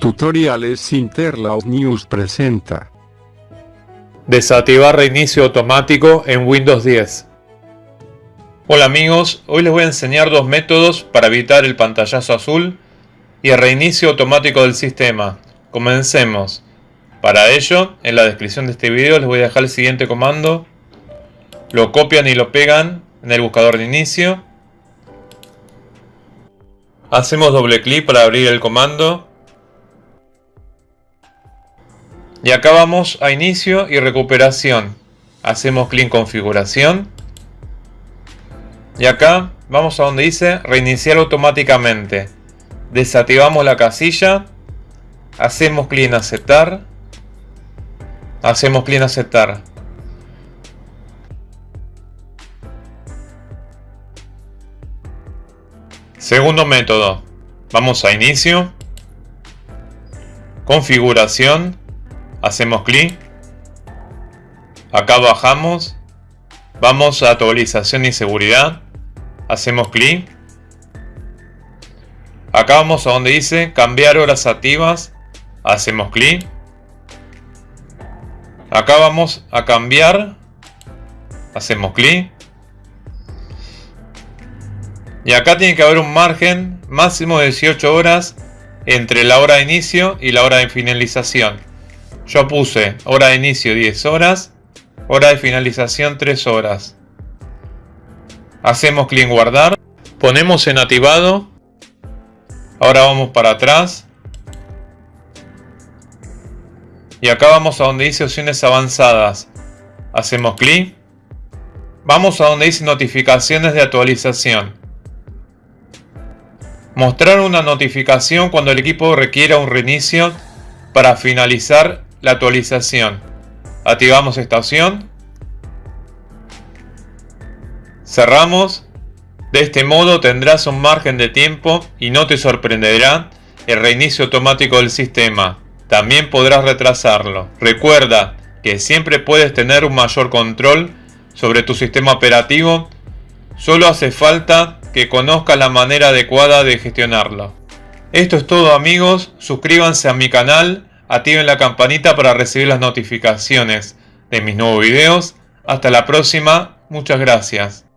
Tutoriales Interlaus News presenta. Desactivar reinicio automático en Windows 10. Hola amigos, hoy les voy a enseñar dos métodos para evitar el pantallazo azul y el reinicio automático del sistema. Comencemos. Para ello, en la descripción de este video les voy a dejar el siguiente comando. Lo copian y lo pegan en el buscador de inicio. Hacemos doble clic para abrir el comando Y acá vamos a inicio y recuperación. Hacemos clic en configuración. Y acá vamos a donde dice reiniciar automáticamente. Desactivamos la casilla. Hacemos clic en aceptar. Hacemos clic en aceptar. Segundo método. Vamos a inicio. Configuración hacemos clic, acá bajamos, vamos a actualización y seguridad, hacemos clic, acá vamos a donde dice cambiar horas activas, hacemos clic, acá vamos a cambiar, hacemos clic, y acá tiene que haber un margen máximo de 18 horas entre la hora de inicio y la hora de finalización. Yo puse hora de inicio 10 horas, hora de finalización 3 horas. Hacemos clic en guardar, ponemos en activado. Ahora vamos para atrás. Y acá vamos a donde dice opciones avanzadas. Hacemos clic. Vamos a donde dice notificaciones de actualización. Mostrar una notificación cuando el equipo requiera un reinicio para finalizar la actualización. Activamos esta opción. Cerramos. De este modo tendrás un margen de tiempo y no te sorprenderá el reinicio automático del sistema. También podrás retrasarlo. Recuerda que siempre puedes tener un mayor control sobre tu sistema operativo. Solo hace falta que conozcas la manera adecuada de gestionarlo. Esto es todo amigos, suscríbanse a mi canal activen la campanita para recibir las notificaciones de mis nuevos videos. Hasta la próxima, muchas gracias.